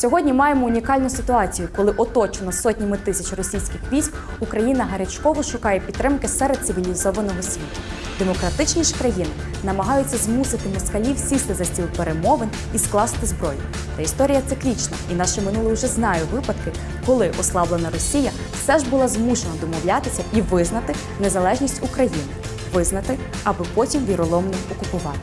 Сьогодні маємо унікальну ситуацію, коли оточена сотнями тисяч російських військ, Україна гарячково шукає підтримки серед цивілізованого світу. Демократичні ж країни намагаються змусити москалів сісти за стіл перемовин і скласти зброю. Та історія циклічна, і наше минуле вже знає випадки, коли ослаблена Росія все ж була змушена домовлятися і визнати незалежність України, визнати, аби потім віроломно окупувати.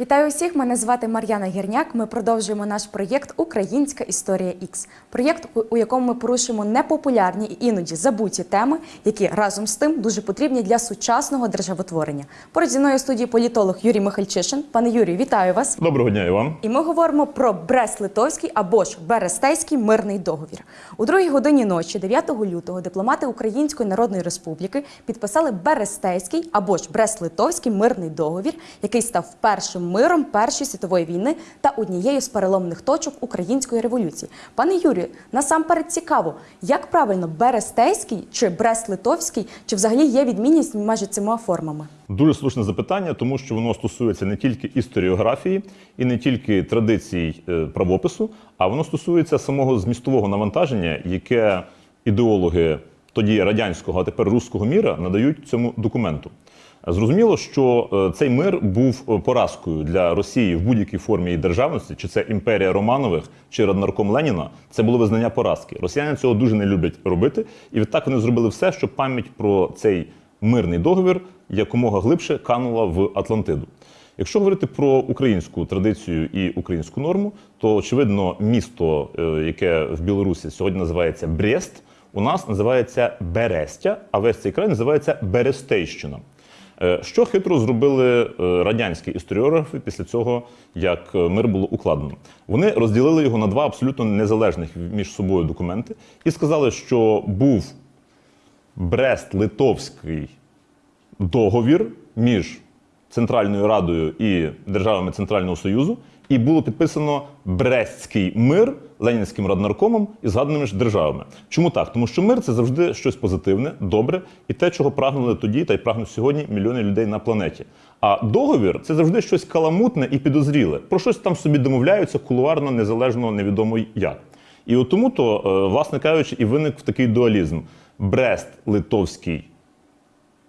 Вітаю усіх! Мене звати Мар'яна Гірняк. Ми продовжуємо наш проєкт Українська історія Ікс. Проєкт, у- якому ми порушуємо непопулярні і іноді забуті теми, які разом з тим дуже потрібні для сучасного державотворення. Поруч зі мною студії політолог Юрій Михальчишин. Пане Юрію, вітаю вас! Доброго дня і вам. І ми говоримо про Брест-Литовський або ж Берестейський мирний договір. У другій годині ночі, 9 лютого, дипломати Української Народної Республіки підписали Берестейський або ж Брест-Литовський мирний договір, який став першим миром Першої світової війни та однією з переломних точок української революції. Пане Юрію, насамперед цікаво, як правильно Берестейський чи Брест-Литовський, чи взагалі є відмінність між цими формами? Дуже слушне запитання, тому що воно стосується не тільки історіографії і не тільки традицій е, правопису, а воно стосується самого змістового навантаження, яке ідеологи тоді радянського, а тепер руського міра надають цьому документу. Зрозуміло, що е, цей мир був е, поразкою для Росії в будь-якій формі її державності, чи це імперія Романових, чи раднарком Леніна. Це було визнання поразки. Росіяни цього дуже не люблять робити, і відтак вони зробили все, щоб пам'ять про цей мирний договір якомога глибше канула в Атлантиду. Якщо говорити про українську традицію і українську норму, то очевидно місто, е, яке в Білорусі сьогодні називається Брест, у нас називається Берестя, а весь цей край називається Берестейщина. Е, Що хитро зробили е, радянські історіографи після цього, як е, мир було укладено? Вони розділили його на два абсолютно незалежних між собою документи і сказали, що був Брест-Литовський договір між Центральною Радою і державами Центрального Союзу, і було підписано Брестський мир Ленінським раднаркомом і згаданими ж державами. Чому так? Тому що мир це завжди щось позитивне, добре, і те, чого прагнули тоді, та й прагнуть сьогодні мільйони людей на планеті. А договір це завжди щось каламутне і підозріле. Про щось там собі домовляються кулуарно, незалежно, невідомо як. І от тому то, е, власне кажучи, і виник такий дуалізм: Брест-Литовський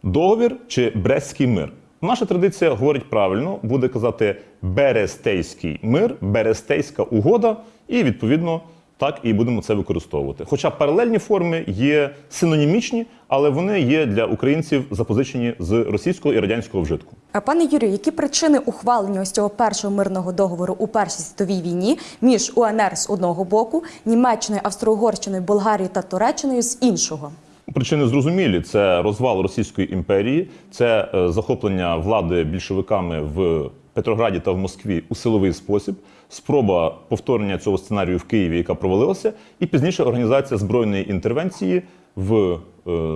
договір чи Брестський мир. Наша традиція говорить правильно, буде казати Берестейський мир, Берестейська угода, і відповідно так і будемо це використовувати. Хоча паралельні форми є синонімічні, але вони є для українців запозичені з російського і радянського вжитку. А, Пане Юрію, які причини ухвалення ось цього першого мирного договору у Першій світовій війні між УНР з одного боку, Німеччиною, Австро-Угорщиною, Болгарією та Туреччиною з іншого? Причини зрозумілі: це розвал Російської імперії, це е, захоплення влади більшовиками в Петрограді та в Москві у силовий спосіб, спроба повторення цього сценарію в Києві, яка провалилася, і пізніше організація збройної інтервенції в е,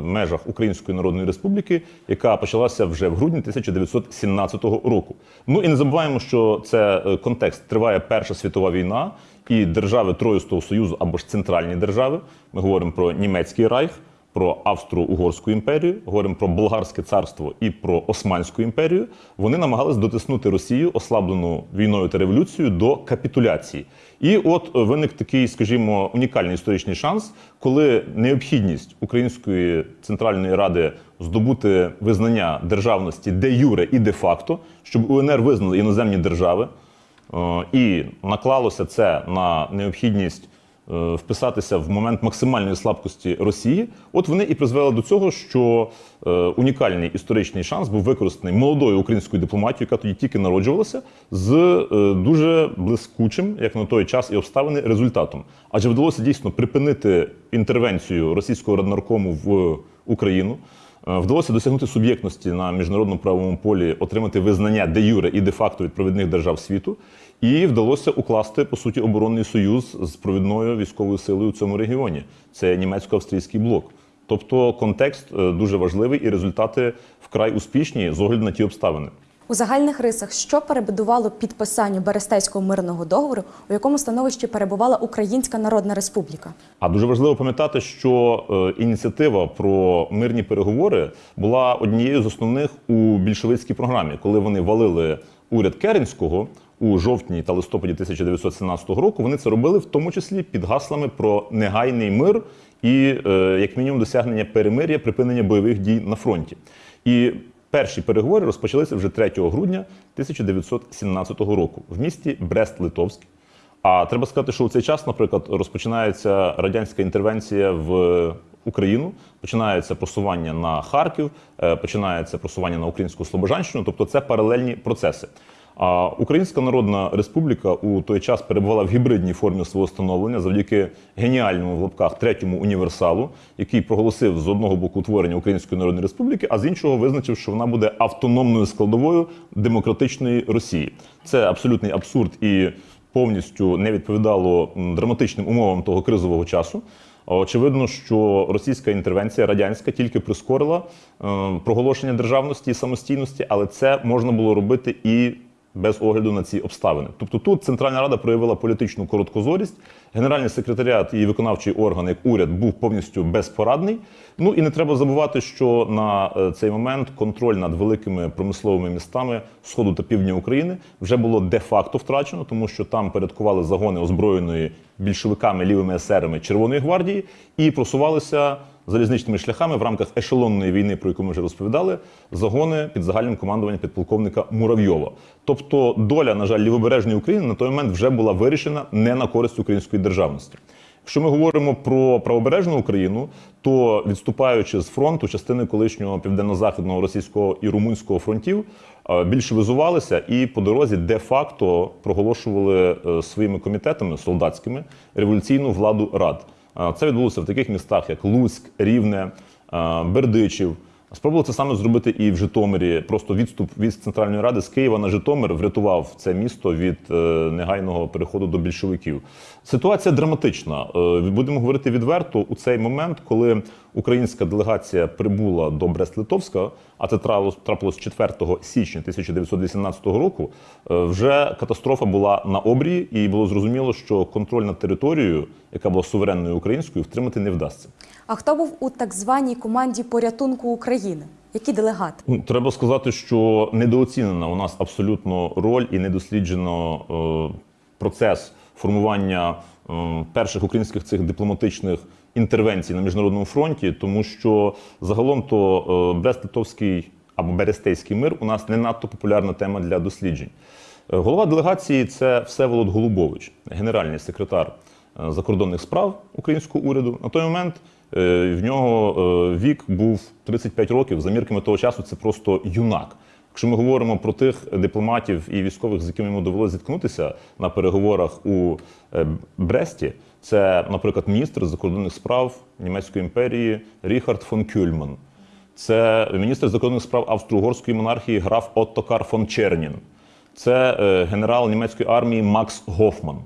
межах Української Народної Республіки, яка почалася вже в грудні 1917 року. Ну і не забуваємо, що це е, контекст триває Перша світова війна і держави Троїстого Союзу або ж центральні держави. Ми говоримо про німецький райх про Австро-Угорську імперію, говоримо про Болгарське царство і про Османську імперію. Вони намагались дотиснути Росію, ослаблену війною та революцією, до капітуляції. І от виник такий, скажімо, унікальний історичний шанс, коли необхідність Української центральної ради здобути визнання державності де юре і де факто, щоб УНР визнали іноземні держави. Е, І наклалося це на необхідність вписатися в момент максимальної слабкості Росії. От вони і призвели до цього, що е, унікальний історичний шанс був використаний молодою українською дипломатією, яка тоді тільки народжувалася, з е, дуже блискучим, як на той час і обставини, результатом. Адже вдалося дійсно припинити інтервенцію російського раднаркому в Україну. Е, Вдалося досягнути суб'єктності на міжнародному правовому полі, отримати визнання де юре і де факто від провідних держав світу, і вдалося укласти по суті оборонний союз з провідною військовою силою у цьому регіоні. Це німецько-австрійський блок. Тобто контекст е, дуже важливий і результати вкрай успішні з огляду на ті обставини. У загальних рисах, що перебудувало підписанню Берестейського мирного договору, у якому становищі перебувала Українська Народна Республіка? А дуже важливо пам'ятати, що е, ініціатива про мирні переговори була однією з основних у більшовицькій програмі, коли вони валили уряд Керенського. у жовтні та листопаді 1917 року, вони це робили в тому числі під гаслами про негайний мир і, е, як мінімум, досягнення перемир'я, припинення бойових дій на фронті. І перші переговори розпочалися вже 3 грудня 1917 року в місті Брест-Литовськ. А треба сказати, що у цей час, наприклад, розпочинається радянська інтервенція в Україну, починається просування на Харків, е, починається просування на українську Слобожанщину, тобто це паралельні процеси. А Українська Народна Республіка у той час перебувала в гібридній формі свого становлення завдяки геніальному в лапках третьому універсалу, який проголосив з одного боку утворення Української Народної Республіки, а з іншого визначив, що вона буде автономною складовою демократичної Росії. Це абсолютний абсурд і повністю не відповідало драматичним умовам того кризового часу. Очевидно, що російська інтервенція радянська тільки прискорила е, проголошення державності і самостійності, але це можна було робити і без огляду на ці обставини. Тобто тут Центральна Рада проявила політичну короткозорість, генеральний секретаріат і виконавчий орган, як уряд, був повністю безпорадний. Ну і не треба забувати, що на е, цей момент контроль над великими промисловими містами сходу та півдня України вже було де-факто втрачено, тому що там передкували загони озброєної більшовиками, лівими есерами Червоної гвардії і просувалися залізничними шляхами в рамках ешелонної війни, про яку ми вже розповідали, загони під загальним командуванням підполковника Муравйова. Тобто доля, на жаль, лівобережної України на той момент вже була вирішена не на користь української державності. Якщо ми говоримо про правобережну Україну, то відступаючи з фронту, частини колишнього південно-західного російського і румунського фронтів е, більшовизувалися і по дорозі де-факто проголошували е, своїми комітетами солдатськими революційну владу рад. Це відбулося в таких містах, як Луцьк, Рівне, Бердичів. Спробували це саме зробити і в Житомирі. Просто відступ від Центральної Ради з Києва на Житомир врятував це місто від е, негайного переходу до більшовиків. Ситуація драматична. Е, будемо говорити відверто у цей момент, коли українська делегація прибула до Брест-Литовська, а це трапилось, трапилось 4 січня 1918 року. е, Вже катастрофа була на обрії, і було зрозуміло, що контроль над територією, яка була суверенною українською, втримати не вдасться. А хто був у так званій команді порятунку України? Які делегати? Ну, треба сказати, що недооцінена у нас абсолютно роль і недосліджено е, процес формування е, перших українських цих дипломатичних інтервенцій на міжнародному фронті, тому що загалом то е, Брест-Литовський або Берестейський мир у нас не надто популярна тема для досліджень. Е, Голова делегації це Всеволод Голубович, генеральний секретар е, закордонних справ українського уряду. На той момент в нього вік був 35 років. За мірками того часу це просто юнак. Якщо ми говоримо про тих дипломатів і військових, з якими йому довелося зіткнутися на переговорах у Бресті, це, наприклад, міністр закордонних справ Німецької імперії Ріхард фон Кюльман. Це міністр закордонних справ Австро-Угорської монархії граф Оттокар фон Чернін. Це е, генерал німецької армії Макс Гофман.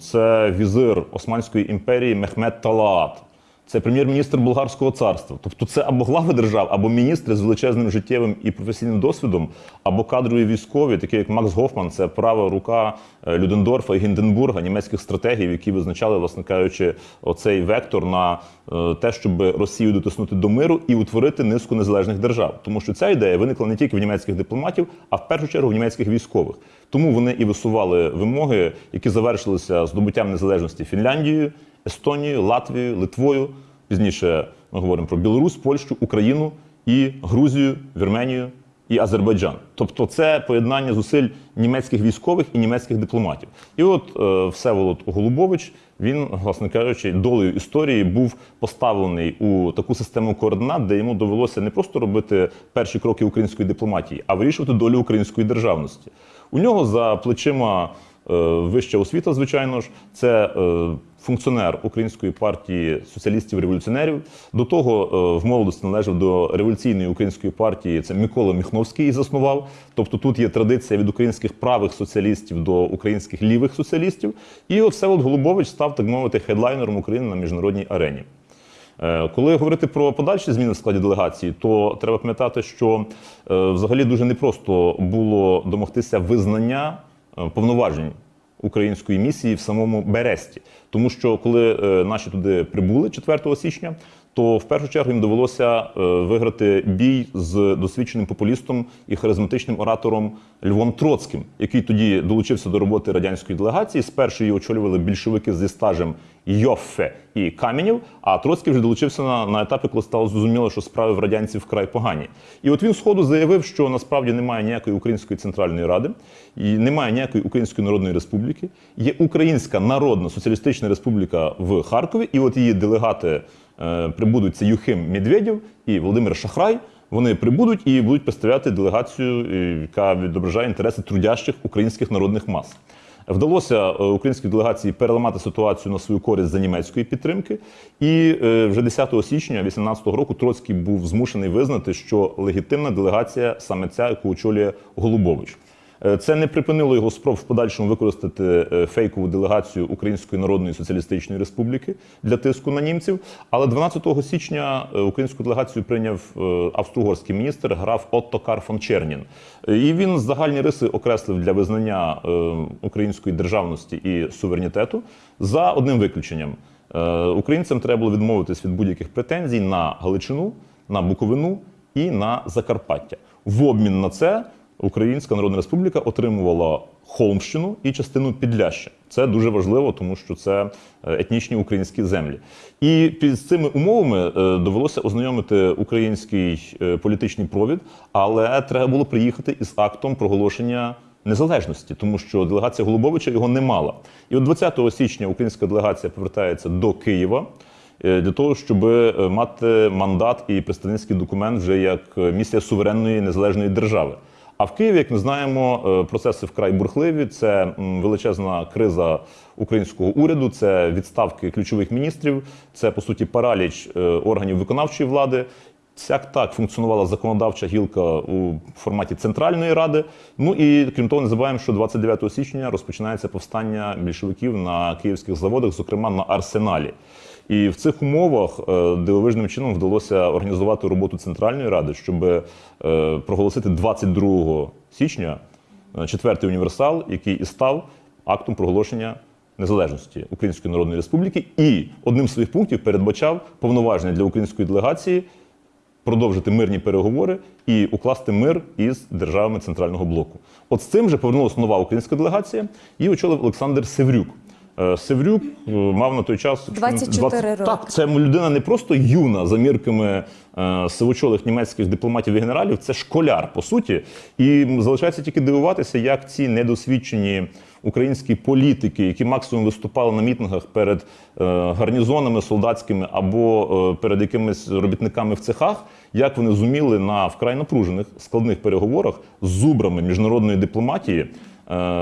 Це візир Османської імперії Мехмед Талаат. Це прем'єр-міністр Болгарського царства. Тобто це або глави держав, або міністри з величезним життєвим і професійним досвідом, або кадрові військові, такі як Макс Гофман, це права рука е, Людендорфа і Гінденбурга, німецьких стратегів, які визначали, власне кажучи, оцей вектор на е, те, щоб Росію дотиснути до миру і утворити низку незалежних держав. Тому що ця ідея виникла не тільки в німецьких дипломатів, а в першу чергу в німецьких військових. Тому вони і висували вимоги, які завершилися здобуттям незалежності Фінляндією, Естонією, Латвією, Литвою. Пізніше ми говоримо про Білорусь, Польщу, Україну і Грузію, Вірменію і Азербайджан. Тобто це поєднання зусиль німецьких військових і німецьких дипломатів. І от е, Всеволод Голубович, він, власне кажучи, долею історії був поставлений у таку систему координат, де йому довелося не просто робити перші кроки української дипломатії, а вирішувати долю української державності. У нього за плечима е, вища освіта, звичайно ж, це е, функціонер Української партії соціалістів-революціонерів. До того е, в молодості належав до революційної української партії. Це Микола Міхновський заснував. Тобто тут є традиція від українських правих соціалістів до українських лівих соціалістів. І от Всеволод Голубович став, так мовити, хедлайнером України на міжнародній арені. Е, Коли говорити про подальші зміни в складі делегації, то треба пам'ятати, що е, взагалі дуже непросто було домогтися визнання повноважень української місії в самому Бересті. Тому що коли е, наші туди прибули 4 січня, то в першу чергу їм довелося е, виграти бій з досвідченим популістом і харизматичним оратором Львом Троцьким, який тоді долучився до роботи радянської делегації. Спершу її очолювали більшовики зі стажем Йоффе і Каменєв, а Троцький вже долучився на, на етапі, коли стало зрозуміло, що справи в радянців вкрай погані. І от він сходу заявив, що насправді немає ніякої української центральної ради, і немає ніякої української народної республіки. Є Українська Народна Соціалістична Республіка в Харкові, і от її делегати прибудуть це Юхим Медведєв і Володимир Шахрай. Вони прибудуть і будуть представляти делегацію, е, яка відображає інтереси трудящих українських народних мас. Вдалося е, українській делегації переламати ситуацію на свою користь за німецької підтримки. І е, вже 10 січня 2018 року Троцький був змушений визнати, що легітимна делегація саме ця, яку очолює Голубович. Е, Це не припинило його спроб в подальшому використати е, фейкову делегацію Української Народної Соціалістичної Республіки для тиску на німців. Але 12 січня е, українську делегацію прийняв австро-угорський міністр граф Отто Кар фон Чернін. І він загальні риси окреслив для визнання української державності і суверенітету за одним виключенням. Українцям треба було відмовитись від будь-яких претензій на Галичину, на Буковину і на Закарпаття. В обмін на це Українська Народна Республіка отримувала Холмщину і частину Підляща. Це дуже важливо, тому що це е, етнічні українські землі. І під цими умовами е, довелося ознайомити український е, політичний провід, але треба було приїхати із актом проголошення незалежності, тому що делегація Голубовича його не мала. І от 20 січня українська делегація повертається до Києва. Для того щоб мати мандат і представницький документ вже як місія суверенної незалежної держави. А в Києві, як ми знаємо, е, процеси вкрай бурхливі. Це величезна криза українського уряду, це відставки ключових міністрів, це по суті параліч е, органів виконавчої влади. Сяк так функціонувала законодавча гілка у форматі Центральної ради. Ну і крім того, не забуваємо, що 29 січня розпочинається повстання більшовиків на київських заводах, зокрема на арсеналі. І в цих умовах е, дивовижним чином вдалося організувати роботу Центральної ради, щоб е, проголосити 22 січня е, четвертий універсал, який і став актом проголошення незалежності Української Народної Республіки, і одним з своїх пунктів передбачав повноваження для української делегації продовжити мирні переговори і укласти мир із державами центрального блоку. От з цим же повернулася нова українська делегація, і очолив Олександр Севрюк. Е, Севрюк е, мав на той час 24 роки. Так, це людина не просто юна за мірками е, сивочолих німецьких дипломатів і генералів, це школяр по суті. І залишається тільки дивуватися, як ці недосвідчені українські політики, які максимум виступали на мітингах перед гарнізонами солдатськими або перед якимись робітниками в цехах, як вони зуміли на вкрай напружених складних переговорах з зубрами міжнародної дипломатії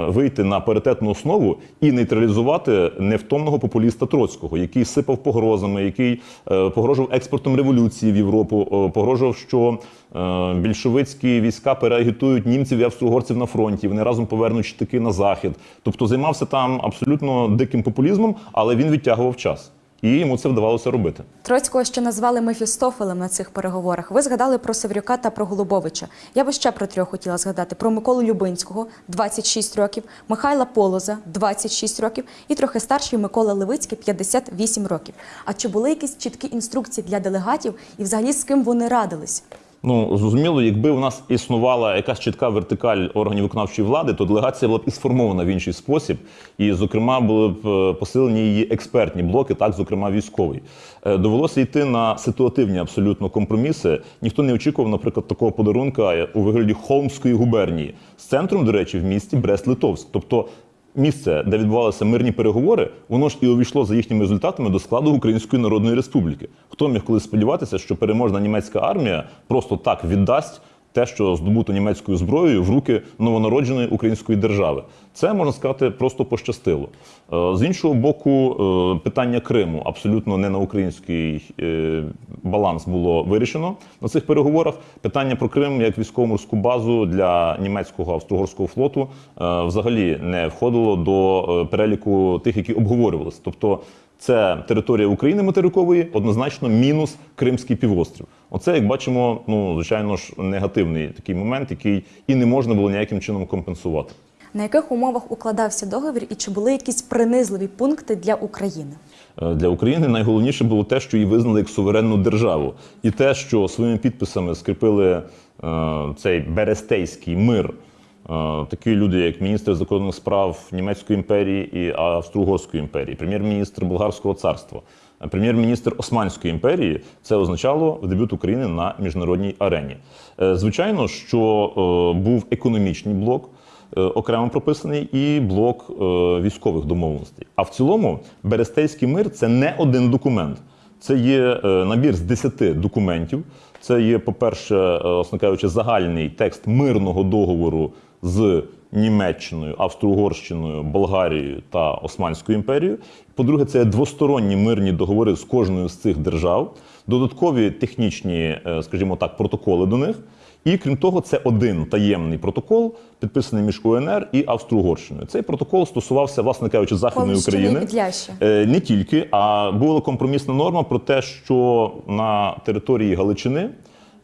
вийти на паритетну основу і нейтралізувати невтомного популіста Троцького, який сипав погрозами, який е, погрожував експортом революції в Європу, е, погрожував, що е, більшовицькі війська переагітують німців і австро-угорців на фронті. Вони разом повернуть штики на захід. Тобто займався там абсолютно диким популізмом, але він відтягував час. І йому це вдавалося робити. Троцького ще назвали Мефістофелем на цих переговорах. Ви згадали про Севрюка та про Голубовича. Я би ще про трьох хотіла згадати: про Миколу Любинського 26 років, Михайла Полоза 26 років, і трохи старший Микола Левицький 58 років. А чи були якісь чіткі інструкції для делегатів і взагалі з ким вони радились? Ну зрозуміло, якби у нас існувала якась чітка вертикаль органів виконавчої влади, то делегація була б і сформована в інший спосіб, і, зокрема, були б е, посилені її експертні блоки, так зокрема військовий. Е, Довелося йти на ситуативні абсолютно компроміси. Ніхто не очікував, наприклад, такого подарунка у вигляді Холмської губернії з центром, до речі, в місті Брест-Литовськ. Тобто місце, де відбувалися мирні переговори, воно ж і увійшло за їхніми результатами до складу Української Народної Республіки. Хто міг колись сподіватися, що переможна німецька армія просто так віддасть те, що здобуто німецькою зброєю в руки новонародженої української держави? Це можна сказати просто пощастило. Е, З іншого боку, е, питання Криму абсолютно не на український е, баланс було вирішено на цих переговорах. Питання про Крим як військово-морську базу для німецького австро-угорського флоту взагалі не входило до переліку тих, які обговорювалися. Тобто це територія України материкової, однозначно мінус Кримський півострів. Оце, як бачимо, ну звичайно ж негативний такий момент, який і не можна було ніяким чином компенсувати. На яких умовах укладався договір і чи були якісь принизливі пункти для України? Е, Для України найголовніше було те, що її визнали як суверенну державу, і те, що своїми підписами скріпили е, цей Берестейський мир. Е, Такі люди, як міністр закордонних справ Німецької імперії і Австро-Угорської імперії, прем'єр-міністр Болгарського царства, е, прем'єр-міністр Османської імперії, це означало дебют України на міжнародній арені. Е, Звичайно, що був економічний блок окремо прописаний і блок військових домовленостей. А в цілому Берестейський мир це не один документ. Це є набір з 10 документів. Це є, по-перше, е, кажучи, загальний текст мирного договору з Німеччиною, Австро-Угорщиною, Болгарією та Османською імперією. По-друге, це двосторонні мирні договори з кожною з цих держав, додаткові технічні, е, скажімо так, протоколи до них. І крім того, це один таємний протокол, підписаний між УНР і Австро-Угорщиною. Цей протокол стосувався, власне кажучи, західної України. Е, Не тільки, а була компромісна норма про те, що на території Галичини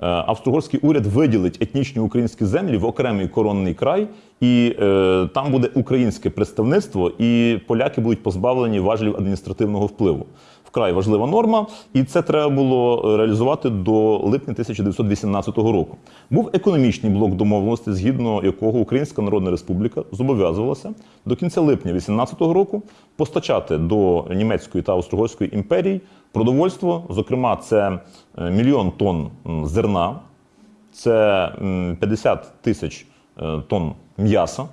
е, австро-угорський уряд виділить етнічні українські землі в окремий коронний край, і е, там буде українське представництво, і поляки будуть позбавлені важелів адміністративного впливу. Вкрай важлива норма, і це треба було реалізувати до липня 1918 року. Був економічний блок домовленості, згідно якого Українська Народна Республіка зобов'язувалася до кінця липня 18 року постачати до німецької та австро-угорської імперій продовольство. Зокрема, це е, мільйон тонн зерна, це 50 тисяч е, тонн м'яса,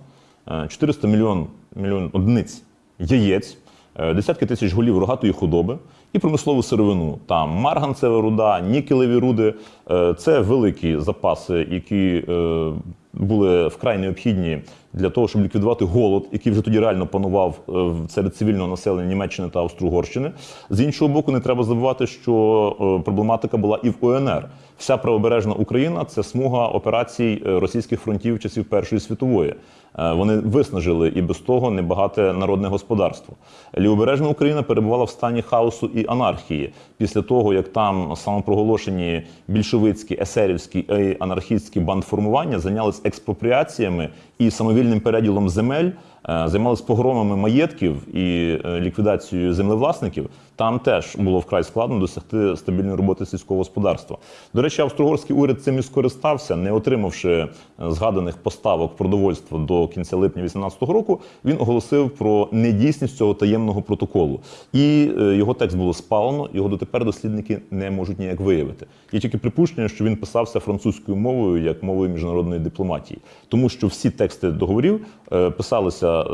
е, 400 мільйон, мільйон одиниць яєць, е, десятки тисяч голів рогатої худоби і промислову сировину. Там марганцева руда, нікелеві руди. Е, Це великі запаси, які е, були вкрай необхідні для того, щоб ліквідувати голод, який вже тоді реально панував е, серед цивільного населення Німеччини та Австро-Угорщини. З іншого боку, не треба забувати, що е, проблематика була і в УНР. Вся правобережна Україна це смуга операцій е, російських фронтів часів Першої світової. Е, Вони виснажили і без того небагате народне господарство. Лівобережна Україна перебувала в стані хаосу і анархії після того, як там самопроголошені більшовицькі, есерівські і анархістські бандформування зайнялись експропріаціями і самовільним переділом земель, е, займалися погромами маєтків і е, ліквідацією землевласників. Там теж було вкрай складно досягти стабільної роботи сільського господарства. До речі, австро-угорський уряд цим і скористався, не отримавши е, згаданих поставок продовольства до кінця липня 2018 року. Він оголосив про недійсність цього таємного протоколу, і е, його текст було спалено. Його дотепер дослідники не можуть ніяк виявити. Є тільки припущення, що він писався французькою мовою як мовою міжнародної дипломатії, тому що всі тексти договорів е, писалися е,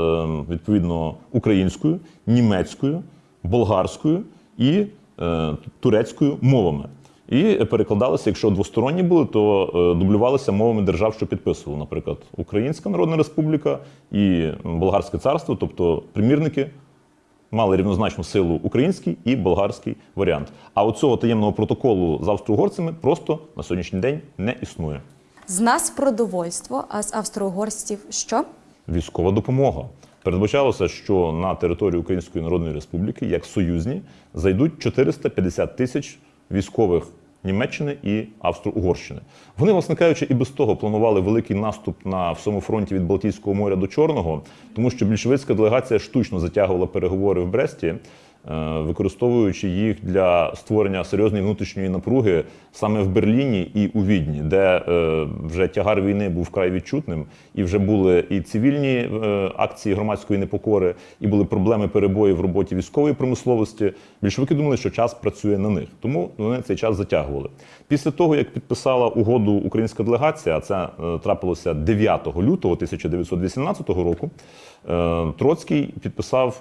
відповідно українською, німецькою, болгарською і турецькою мовами. І перекладалися, якщо двосторонні були, то е, дублювалися мовами держав, що підписували, наприклад, Українська Народна Республіка і Болгарське царство, тобто примірники мали рівнозначну силу український і болгарський варіант. А оцього таємного протоколу з австро-угорцями просто на сьогоднішній день не існує. З нас продовольство, а з австро-угорців що? Військова допомога. Передбачалося, що на територію Української Народної Республіки, як союзні, зайдуть 450 тисяч військових Німеччини і Австро-Угорщини. Вони, власне кажучи, і без того планували великий наступ на всьому фронті від Балтійського моря до Чорного, тому що більшовицька делегація штучно затягувала переговори в Бресті. Е, Використовуючи їх для створення серйозної внутрішньої напруги саме в Берліні і у Відні, де е, вже тягар війни був вкрай відчутним, і вже були і цивільні е, акції громадської непокори, і були проблеми перебої в роботі військової промисловості. Більшовики думали, що час працює на них, тому вони цей час затягували. Після того, як підписала угоду українська делегація, це трапилося 9 лютого 1918 року. Троцький підписав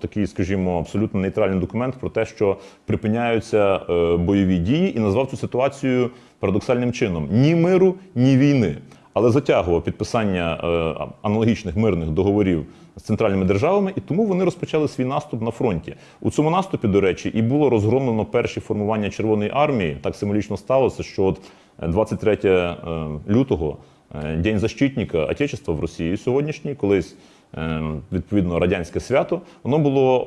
такий, скажімо, абсолютно нейтральний документ про те, що припиняються е, бойові дії, і назвав цю ситуацію парадоксальним чином: ні миру, ні війни. Але затягував підписання е, аналогічних мирних договорів з центральними державами, і тому вони розпочали свій наступ на фронті. У цьому наступі, до речі, і було розгромлено перші формування Червоної армії. Так символічно сталося, що от е, 23 е, лютого, День защитника Отечества в Росії сьогоднішній, колись відповідно радянське свято, воно було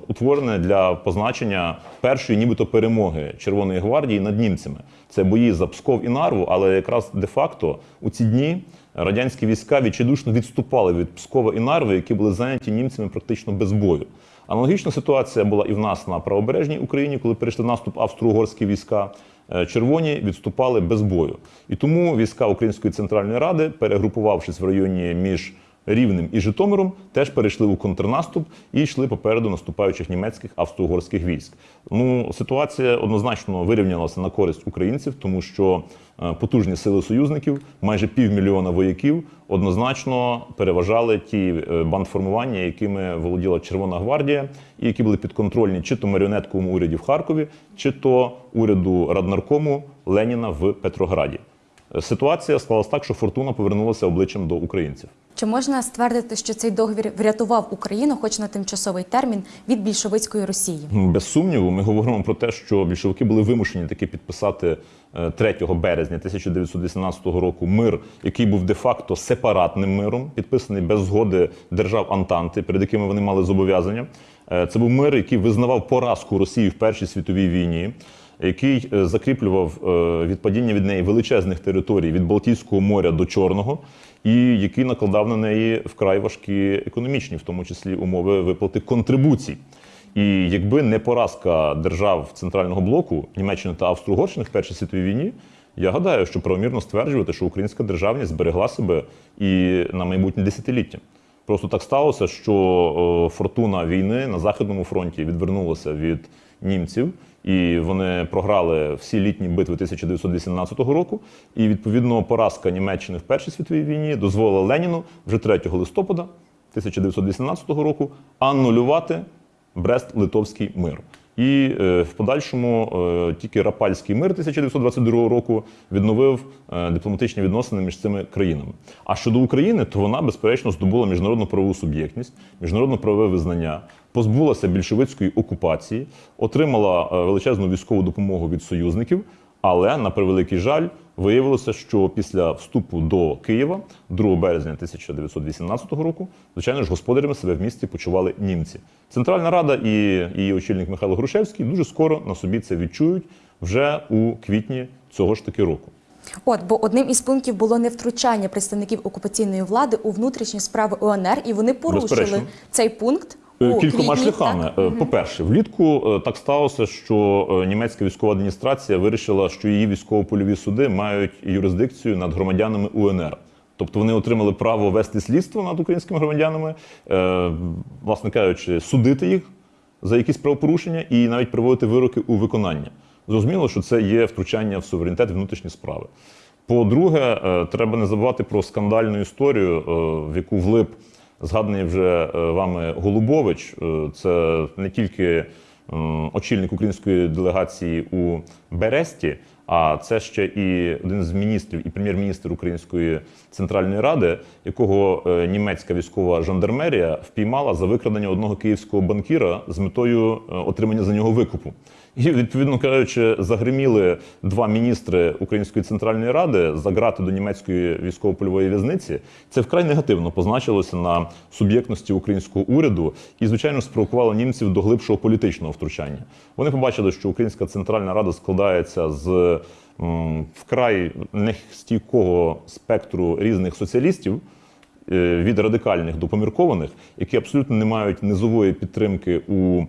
е, утворене для позначення першої, нібито перемоги Червоної гвардії над німцями. Це бої за Псков і Нарву, але якраз де-факто у ці дні радянські війська відчайдушно відступали від Пскова і Нарви, які були зайняті німцями практично без бою. Аналогічна ситуація була і в нас на правобережній Україні, коли перейшли наступ австро-угорські війська. Е, Червоні відступали без бою. І тому війська Української центральної ради, перегрупувавшись в районі між Рівнем і Житомиром, теж перейшли у контрнаступ і йшли попереду наступаючих німецьких австро-угорських військ. Ну, ситуація однозначно вирівнялася на користь українців, тому що е, потужні сили союзників, майже півмільйона вояків, однозначно переважали ті е, бандформування, якими володіла Червона гвардія, і які були підконтрольні чи то маріонетковому уряді в Харкові, чи то уряду раднаркому Леніна в Петрограді. Е, Ситуація склалась так, що фортуна повернулася обличчям до українців. Чи можна ствердити, що цей договір врятував Україну, хоч на тимчасовий термін, від більшовицької Росії? Без сумніву, ми говоримо про те, що більшовики були вимушені таки підписати е, 3 березня 1918 року мир, який був де-факто сепаратним миром, підписаний без згоди держав Антанти, перед якими вони мали зобов'язання. Е, Це був мир, який визнавав поразку Росії в Першій світовій війні. Який е, закріплював е, відпадіння від неї величезних територій від Балтійського моря до Чорного, і який накладав на неї вкрай важкі економічні, в тому числі умови виплати контрибуцій. І якби не поразка держав центрального блоку Німеччини та Австро-Угорщини в Першій світовій війні, я гадаю, що правомірно стверджувати, що українська державність зберегла себе і на майбутнє десятиліття. Просто так сталося, що е, фортуна війни на західному фронті відвернулася від німців, і вони програли всі літні битви 1918 року. І відповідно поразка Німеччини в Першій світовій війні дозволила Леніну вже 3 листопада 1918 року аннулювати Брест-Литовський мир. І е, в подальшому е, тільки Рапальський мир 1922 року відновив е, дипломатичні відносини між цими країнами. А щодо України, то вона безперечно здобула міжнародну правову суб'єктність, міжнародно правове визнання, позбулася більшовицької окупації, отримала величезну військову допомогу від союзників. Але на превеликий жаль, виявилося, що після вступу до Києва, 2 березня 1918 року, звичайно ж, господарями себе в місті почували німці. Центральна Рада і її очільник Михайло Грушевський дуже скоро на собі це відчують вже у квітні цього ж таки року. От, бо одним із пунктів було невтручання представників окупаційної влади у внутрішні справи УНР, і вони порушили Безперечно. цей пункт. Е, Кількома квітні, шляхами. так? Е, По-перше, влітку е, так сталося, що німецька військова адміністрація вирішила, що її військово-польові суди мають юрисдикцію над громадянами УНР. Тобто вони отримали право вести слідство над українськими громадянами, власне кажучи, судити їх за якісь правопорушення і навіть приводити вироки у виконання. Зрозуміло, що це є втручання в суверенітет внутрішні справи. По-друге, треба не забувати про скандальну історію, в яку влип згаданий вже е, вами Голубович. Е, Це не тільки очільник української делегації у Бересті, а це ще і один з міністрів і прем'єр-міністр Української центральної ради, якого е, німецька військова жандармерія впіймала за викрадення одного київського банкіра з метою отримання за нього викупу. І відповідно кажучи, загриміли два міністри Української центральної ради за грати до німецької військово-польової в'язниці. Це вкрай негативно позначилося на суб'єктності українського уряду і, звичайно, спровокувало німців до глибшого політичного втручання. Вони побачили, що Українська центральна рада складається з вкрай нестійкого спектру різних соціалістів. е, Від радикальних до поміркованих, які абсолютно не мають низової підтримки у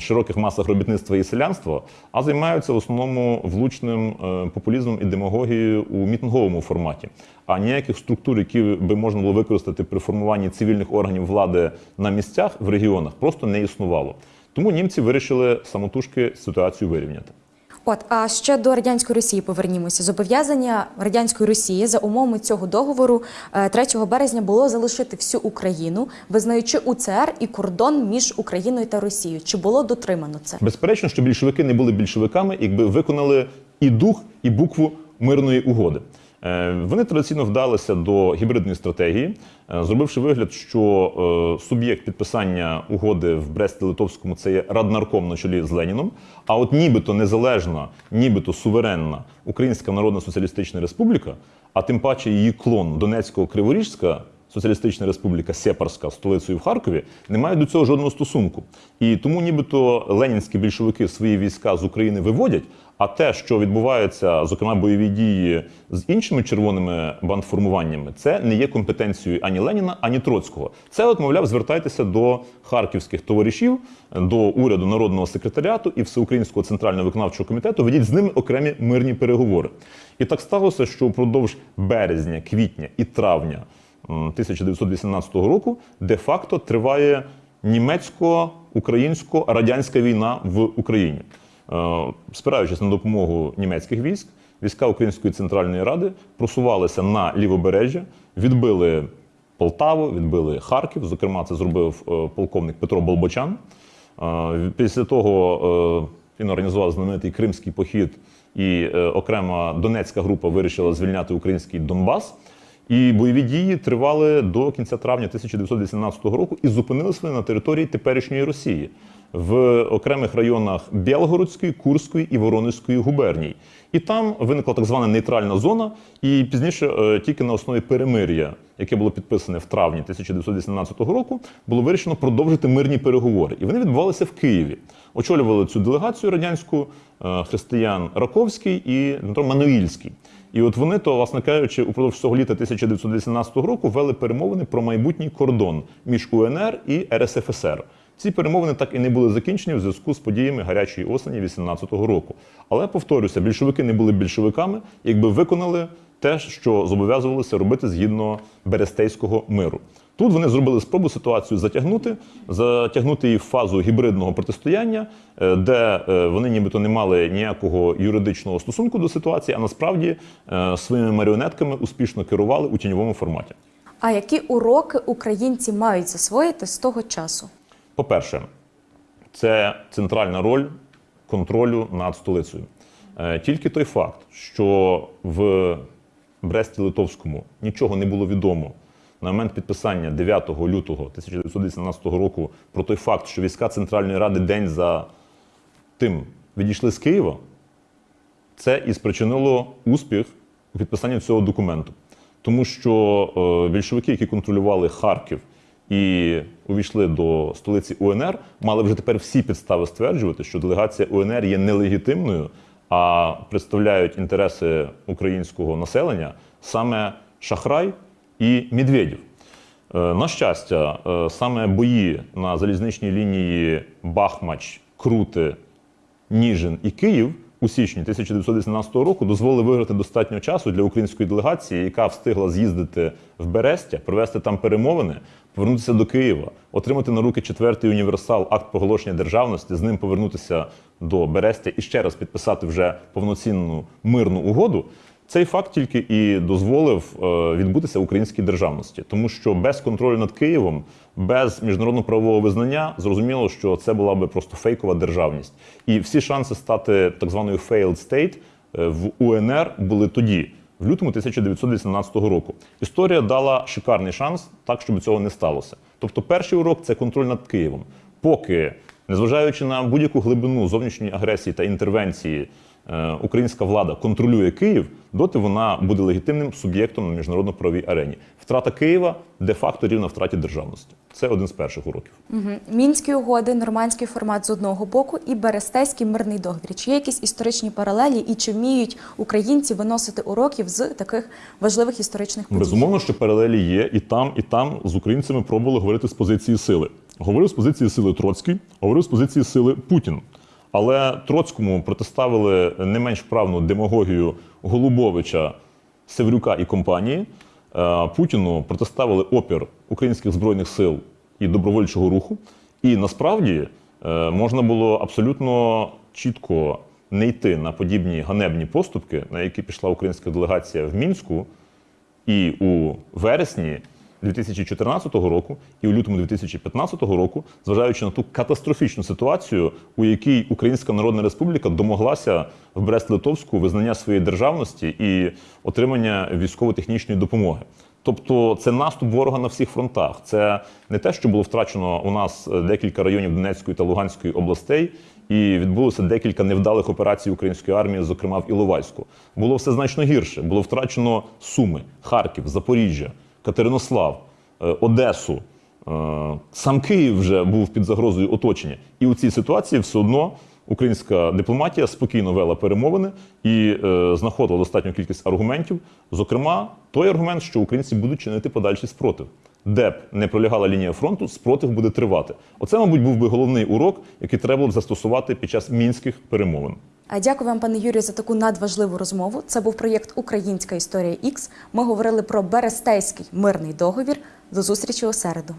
широких масах робітництва і селянства, а займаються в основному влучним е, популізмом і демагогією у мітинговому форматі. А ніяких структур, які би можна було використати при формуванні цивільних органів влади на місцях в регіонах, просто не існувало. Тому німці вирішили самотужки ситуацію вирівняти. От, а ще до радянської Росії повернімося. Зобов'язання радянської Росії за умовами цього договору е, 3 березня було залишити всю Україну, визнаючи УЦР і кордон між Україною та Росією. Чи було дотримано це? Безперечно, що більшовики не були більшовиками, якби виконали і дух, і букву мирної угоди. Е, Вони традиційно вдалися до гібридної стратегії, е, зробивши вигляд, що е, суб'єкт підписання угоди в Бресті-Литовському це є Раднарком на чолі з Леніном. А от нібито незалежна, нібито суверенна Українська Народна Соціалістична Республіка, а тим паче її клон Донецького Криворіжська Соціалістична Республіка Сепарська столицею в Харкові, не мають до цього жодного стосунку. І тому, нібито ленінські більшовики свої війська з України виводять. А те, що відбувається, зокрема бойові дії з іншими червоними бандформуваннями, це не є компетенцією ані Леніна, ані Троцького. Це, от, мовляв, звертайтеся до харківських товаришів, до уряду народного секретаріату і всеукраїнського центрального виконавчого комітету. Ведіть з ними окремі мирні переговори. І так сталося, що впродовж березня, квітня і травня 1918 року де-факто триває німецько-українсько-радянська війна в Україні. Е, Спираючись на допомогу німецьких військ, війська Української центральної ради просувалися на лівобережжя, відбили Полтаву, відбили Харків. Зокрема, це зробив е, полковник Петро Болбочан. Е, Після того він організував знаменитий Кримський похід, і окрема Донецька група вирішила звільняти український Донбас. І бойові дії тривали до кінця травня 1918 року і зупинилися на території теперішньої Росії в окремих районах Білгородської, Курської і Воронезької губерній. І там виникла так звана нейтральна зона. І пізніше, е, тільки на основі перемир'я, яке було підписане в травні 1918 року, було вирішено продовжити мирні переговори. І вони відбувалися в Києві. Очолювали цю делегацію радянську е, християн Раковський і Дмитро Мануїльський. І от вони, то, власне кажучи, упродовж цього літа 1918 року вели перемовини про майбутній кордон між УНР і РСФСР. Ці перемовини так і не були закінчені в зв'язку з подіями гарячої осені 18-го року. Але повторюся, більшовики не були більшовиками, якби виконали те, що зобов'язувалися робити згідно Берестейського миру. Тут вони зробили спробу ситуацію затягнути, затягнути її в фазу гібридного протистояння, е, де е, вони нібито не мали ніякого юридичного стосунку до ситуації, а насправді е, своїми маріонетками успішно керували у тіньовому форматі. А які уроки українці мають засвоїти з того часу? По-перше, це центральна роль контролю над столицею. Тільки той факт, що в Бресті-Литовському нічого не було відомо на момент підписання 9 лютого 1918 року про той факт, що війська Центральної Ради день за тим відійшли з Києва, це і спричинило успіх у підписанні цього документу. Тому що е, більшовики, які контролювали Харків і увійшли до столиці УНР, мали вже тепер всі підстави стверджувати, що делегація УНР є нелегітимною, а представляють інтереси українського населення саме Шахрай і Медведєв. Е, На щастя, е, саме бої на залізничній лінії Бахмач, Крути, Ніжин і Київ у січні 1918 року дозволили виграти достатньо часу для української делегації, яка встигла з'їздити в Берестя, провести там перемовини, повернутися до Києва, отримати на руки четвертий універсал акт проголошення державності, з ним повернутися до Берестя і ще раз підписати вже повноцінну мирну угоду. Цей факт тільки і дозволив е, відбутися українській державності, тому що без контролю над Києвом, без міжнародного правового визнання, зрозуміло, що це була би просто фейкова державність. І всі шанси стати так званою failed state е, в УНР були тоді, в лютому 1918 року. Історія дала шикарний шанс, так щоб цього не сталося. Тобто, перший урок це контроль над Києвом. Поки, незважаючи на будь-яку глибину зовнішньої агресії та інтервенції, українська влада контролює Київ, доти вона буде легітимним суб'єктом на міжнародно-правовій арені. Втрата Києва де-факто рівна втраті державності. Це один з перших уроків. Мгм. Мінські угоди, нормандський формат з одного боку і Берестейський мирний договір. Чи є якісь історичні паралелі і чи вміють українці виносити уроків з таких важливих історичних подій? Безумовно, що паралелі є і там, і там з українцями пробували говорити з позиції сили. Говорив з позиції сили Троцький, говорив з позиції сили Путін. Але Троцькому протиставили не менш вправну демагогію Голубовича, Севрюка і компанії. Е, Путіну протиставили опір українських збройних сил і добровольчого руху. І насправді е, можна було абсолютно чітко не йти на подібні ганебні поступки, на які пішла українська делегація в Мінську, і у вересні 2014 року, і у лютому 2015 року, зважаючи на ту катастрофічну ситуацію, у якій Українська Народна Республіка домоглася в Брест-Литовську визнання своєї державності і отримання військово-технічної допомоги. Тобто це наступ ворога на всіх фронтах. Це не те, що було втрачено у нас декілька районів Донецької та Луганської областей, і відбулося декілька невдалих операцій української армії, зокрема в Іловайську. Було все значно гірше. Було втрачено Суми, Харків, Запоріжжя, Катеринослав, е, Одесу. Е, Сам Київ вже був під загрозою оточення. І у цій ситуації все одно українська дипломатія спокійно вела перемовини і е, знаходила достатню кількість аргументів. Зокрема, той аргумент, що українці будуть чинити подальший спротив. Де б не пролягала лінія фронту, спротив буде тривати. Оце, мабуть, був би головний урок, який треба було б застосувати під час мінських перемовин. Дякую вам, пане Юрію, за таку надважливу розмову. Це був проєкт Українська історія Ікс. Ми говорили про Берестейський мирний договір. До зустрічі у середу.